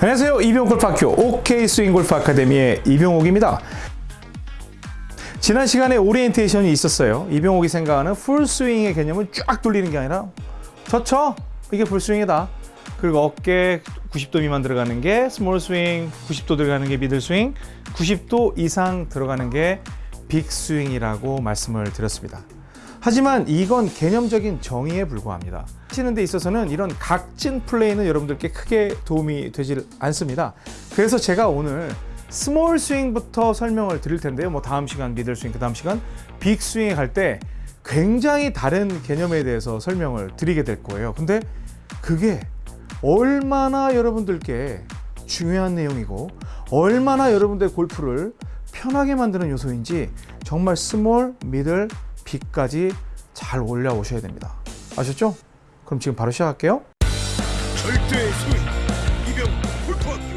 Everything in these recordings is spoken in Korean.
안녕하세요. 이병옥 골프학교 OK 스윙 골프 아카데미의 이병옥입니다. 지난 시간에 오리엔테이션이 있었어요. 이병옥이 생각하는 풀 스윙의 개념을 쫙 돌리는 게 아니라 저쳐 이게 풀 스윙이다. 그리고 어깨 90도 미만 들어가는 게 small 스윙, 90도 들어가는 게 middle 스윙, 90도 이상 들어가는 게 big 스윙이라고 말씀을 드렸습니다. 하지만 이건 개념적인 정의에 불과합니다. 치는 데 있어서는 이런 각진 플레이는 여러분들께 크게 도움이 되질 않습니다. 그래서 제가 오늘 small 스윙부터 설명을 드릴 텐데요. 뭐 다음 시간 middle 스윙, 그 다음 시간 big 스윙에 갈 때 굉장히 다른 개념에 대해서 설명을 드리게 될 거예요. 근데 그게 얼마나 여러분들께 중요한 내용이고 얼마나 여러분들 골프를 편하게 만드는 요소인지 정말 small, middle, big까지 잘 올라오셔야 됩니다. 아셨죠? 그럼 지금 바로 시작할게요. 절대의 소위 이병옥 골프학교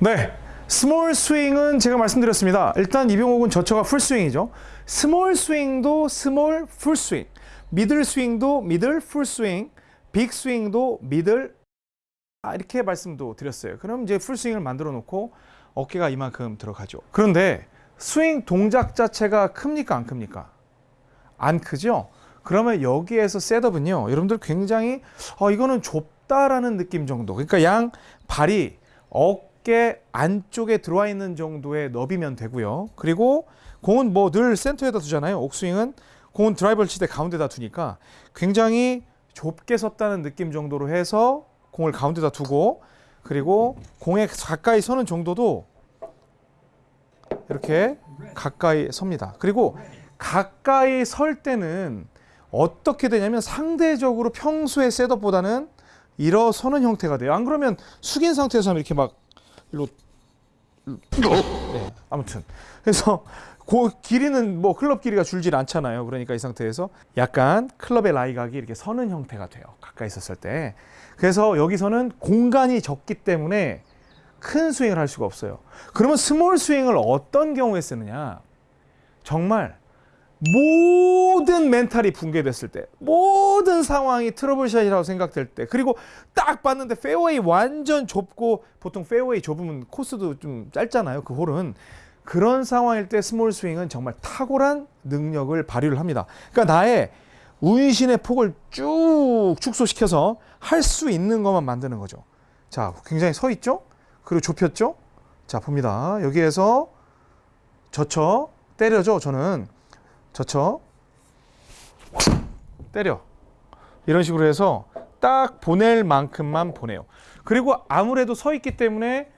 네. small 스윙은 제가 말씀드렸습니다. 일단 이병옥은 젖혀가 풀 스윙이죠. small 스윙도 small 풀 스윙, middle 스윙도 middle 풀 스윙, big 스윙도 middle 아, 이렇게 말씀도 드렸어요. 그럼 이제 풀 스윙을 만들어 놓고 어깨가 이만큼 들어가죠. 그런데 스윙 동작 자체가 큽니까 안 큽니까? 안 크죠? 그러면 여기에서 셋업은요. 여러분들 굉장히 어, 이거는 좁다라는 느낌 정도. 그러니까 양 발이 어깨 안쪽에 들어와 있는 정도의 너비면 되고요. 그리고 공은 뭐 늘 센터에다 두잖아요. 옥스윙은 공은 드라이버를 칠 때 가운데다 두니까 굉장히 좁게 섰다는 느낌 정도로 해서 공을 가운데다 두고 그리고 공에 가까이 서는 정도도 이렇게 가까이 섭니다. 그리고 가까이 설 때는 어떻게 되냐면 상대적으로 평소의 셋업보다는 일어서는 형태가 돼요. 안 그러면 숙인 상태에서 하면 이렇게 막 일로 네, 아무튼 그래서 그 길이는 뭐 클럽 길이가 줄질 않잖아요. 그러니까 이 상태에서 약간 클럽의 라이각이 이렇게 서는 형태가 돼요. 가까이 있었을 때. 그래서 여기서는 공간이 적기 때문에 큰 스윙을 할 수가 없어요. 그러면 small 스윙을 어떤 경우에 쓰느냐? 정말 모든 멘탈이 붕괴됐을 때, 모든 상황이 trouble shot이라고 생각될 때, 그리고 딱 봤는데 페어웨이 완전 좁고 보통 페어웨이 좁으면 코스도 좀 짧잖아요. 그 홀은 그런 상황일 때 small 스윙은 정말 탁월한 능력을 발휘를 합니다. 그러니까 나의 운신의 폭을 쭉 축소시켜서 할 수 있는 것만 만드는 거죠. 자, 굉장히 서 있죠? 그리고 좁혔죠? 자, 봅니다. 여기에서 젖혀 때려죠. 저는 젖혀 때려 이런 식으로 해서 딱 보낼 만큼만 보내요. 그리고 아무래도 서 있기 때문에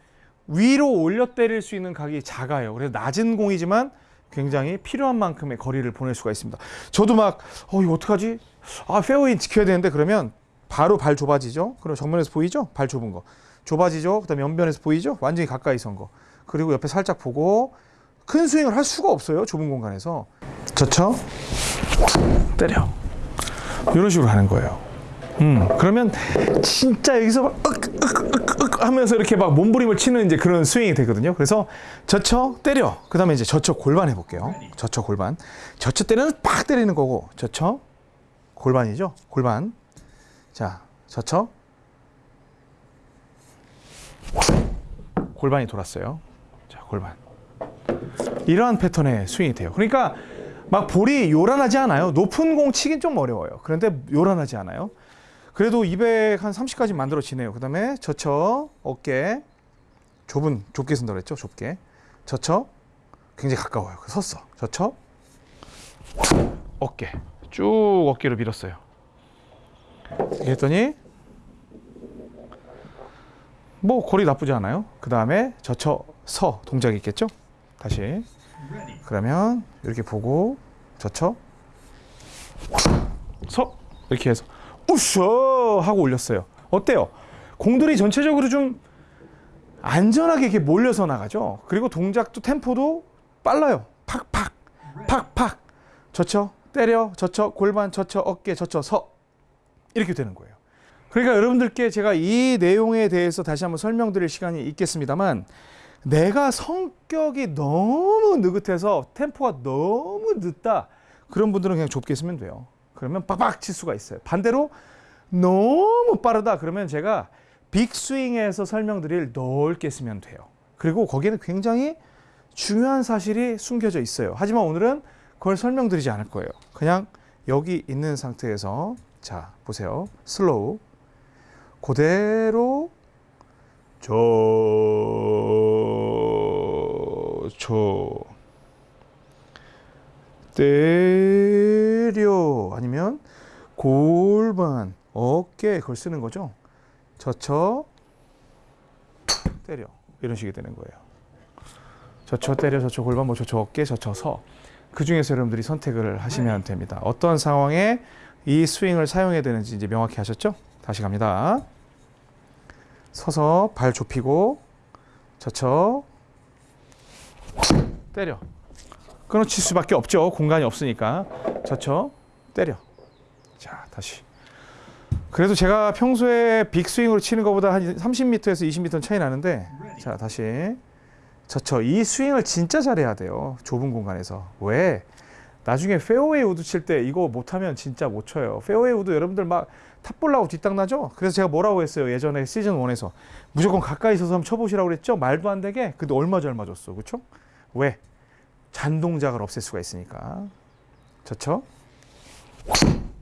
위로 올려 때릴 수 있는 각이 작아요. 그래서 낮은 공이지만 굉장히 필요한 만큼의 거리를 보낼 수가 있습니다. 저도 막, 어, 이거 어떡하지? 아, 페어웨이 지켜야 되는데 그러면 바로 발 좁아지죠? 그럼 정면에서 보이죠? 발 좁은 거. 좁아지죠. 그다음에 연변에서 보이죠. 완전히 가까이 선 거. 그리고 옆에 살짝 보고 큰 스윙을 할 수가 없어요. 좁은 공간에서. 젖혀. 때려. 이런 식으로 하는 거예요. 음, 그러면 진짜 여기서 막 으, 으, 으, 하면서 이렇게 막 몸부림을 치는 이제 그런 스윙이 되거든요. 그래서 저쳐 때려. 그 다음에 이제 저쳐 골반 해볼게요. 저쳐 골반. 저쳐 때리는 팍 때리는 거고 저쳐 골반이죠. 골반. 자, 저쳐 골반이 돌았어요. 자, 골반. 이러한 패턴의 스윙이 돼요. 그러니까 막 볼이 요란하지 않아요. 높은 공 치긴 좀 어려워요. 그런데 요란하지 않아요. 그래도 200 한 30까지 만들어지네요. 그 다음에 젖혀 어깨 좁은 좁게 쓴다 그랬죠. 좁게 젖혀 굉장히 가까워요. 섰어. 젖혀 어깨 쭉 어깨로 밀었어요. 이렇게 했더니 뭐 거리 나쁘지 않아요. 그 다음에 젖혀 서 동작이 있겠죠. 다시 그러면 이렇게 보고 젖혀 서 이렇게 해서 우셔 하고 올렸어요. 어때요? 공들이 전체적으로 좀 안전하게 이렇게 몰려서 나가죠. 그리고 동작도 템포도 빨라요. 팍팍 팍팍 젖혀 때려 젖혀 골반 젖혀 어깨 젖혀 서 이렇게 되는 거예요. 그러니까 여러분들께 제가 이 내용에 대해서 다시 한번 설명드릴 시간이 있겠습니다만 내가 성격이 너무 느긋해서 템포가 너무 늦다 그런 분들은 그냥 좁게 쓰면 돼요. 그러면 빡빡 칠 수가 있어요. 반대로 너무 빠르다 그러면 제가 빅스윙에서 설명드릴 넓게 쓰면 돼요. 그리고 거기에는 굉장히 중요한 사실이 숨겨져 있어요. 하지만 오늘은 그걸 설명드리지 않을 거예요. 그냥 여기 있는 상태에서 자 보세요. 슬로우 그대로 저저 때려 아니면 골반 어깨 그걸 쓰는 거죠. 젖혀 때려 이런 식이 되는 거예요. 젖혀 때려 젖혀 골반 뭐 젖혀 어깨 젖혀 서그 중에서 여러분들이 선택을 하시면 됩니다. 어떤 상황에 이 스윙을 사용해야 되는지 이제 명확히 하셨죠? 다시 갑니다. 서서 발 좁히고 젖혀 때려 끊어칠 수밖에 없죠. 공간이 없으니까 젖혀 때려. 자 다시. 그래도 제가 평소에 big 스윙으로 치는 것보다 한 30m에서 20m 차이 나는데 자 다시 젖혀 이 스윙을 진짜 잘해야 돼요. 좁은 공간에서 왜? 나중에 페어웨이 우드 칠 때 이거 못하면 진짜 못 쳐요. 페어웨이 우드 여러분들 막 top ball 나고 뒷땅 나죠? 그래서 제가 뭐라고 했어요? 예전에 시즌 1에서 무조건 가까이 있어서 한번 쳐보시라고 그랬죠? 말도 안 되게 근데 얼마 잘 맞았어. 그렇죠? 왜? 잔동작을 없앨 수가 있으니까. 젖혀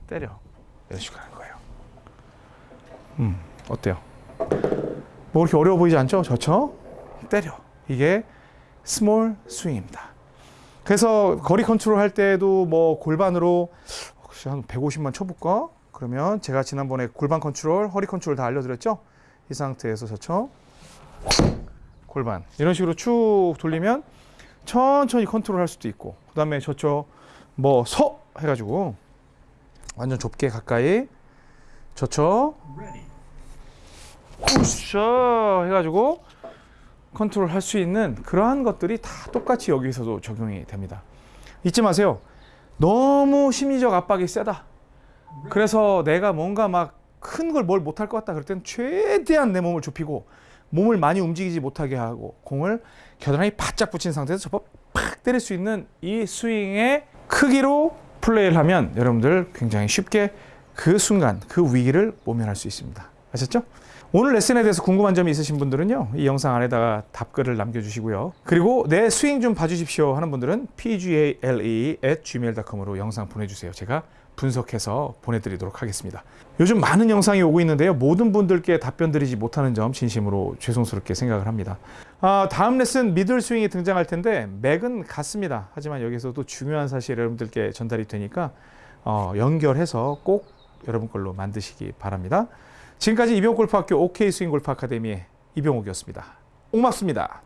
때려 이런 식으로 하는 거예요. 음 어때요? 뭐 그렇게 어려워 보이지 않죠? 젖혀 때려 이게 small 스윙입니다. 그래서 거리 컨트롤 할 때도 뭐 골반으로 혹시 한 150만 쳐볼까? 그러면 제가 지난번에 골반 컨트롤, 허리 컨트롤 다 알려드렸죠? 이 상태에서 젖혀 골반. 이런 식으로 쭉 돌리면 천천히 컨트롤 할 수도 있고 그 다음에 저쪽 뭐서 해가지고 완전 좁게 가까이 저쪽 푸셔 해가지고 컨트롤 할 수 있는 그러한 것들이 다 똑같이 여기서도 적용이 됩니다. 잊지 마세요. 너무 심리적 압박이 세다 그래서 내가 뭔가 막 큰 걸 뭘 못할 것 같다 그럴 땐 최대한 내 몸을 좁히고 몸을 많이 움직이지 못하게 하고 공을 겨드랑이 바짝 붙인 상태에서 접어 팍 때릴 수 있는 이 스윙의 크기로 플레이를 하면 여러분들 굉장히 쉽게 그 순간 그 위기를 모면할 수 있습니다. 아셨죠? 오늘 레슨에 대해서 궁금한 점이 있으신 분들은요 이 영상 안에다가 답글을 남겨주시고요. 그리고 내 스윙 좀 봐주십시오 하는 분들은 pgale@gmail.com으로 영상 보내주세요. 제가 분석해서 보내드리도록 하겠습니다. 요즘 많은 영상이 오고 있는데요 모든 분들께 답변 드리지 못하는 점 진심으로 죄송스럽게 생각을 합니다. 아, 다음 레슨 미들 스윙이 등장할 텐데 맥은 같습니다. 하지만 여기서도 중요한 사실 여러분들께 전달이 되니까 어, 연결해서 꼭 여러분 걸로 만드시기 바랍니다 지금까지 이병골프학교 OK 스윙 골프 아카데미의 이병옥이었습니다. 고맙습니다.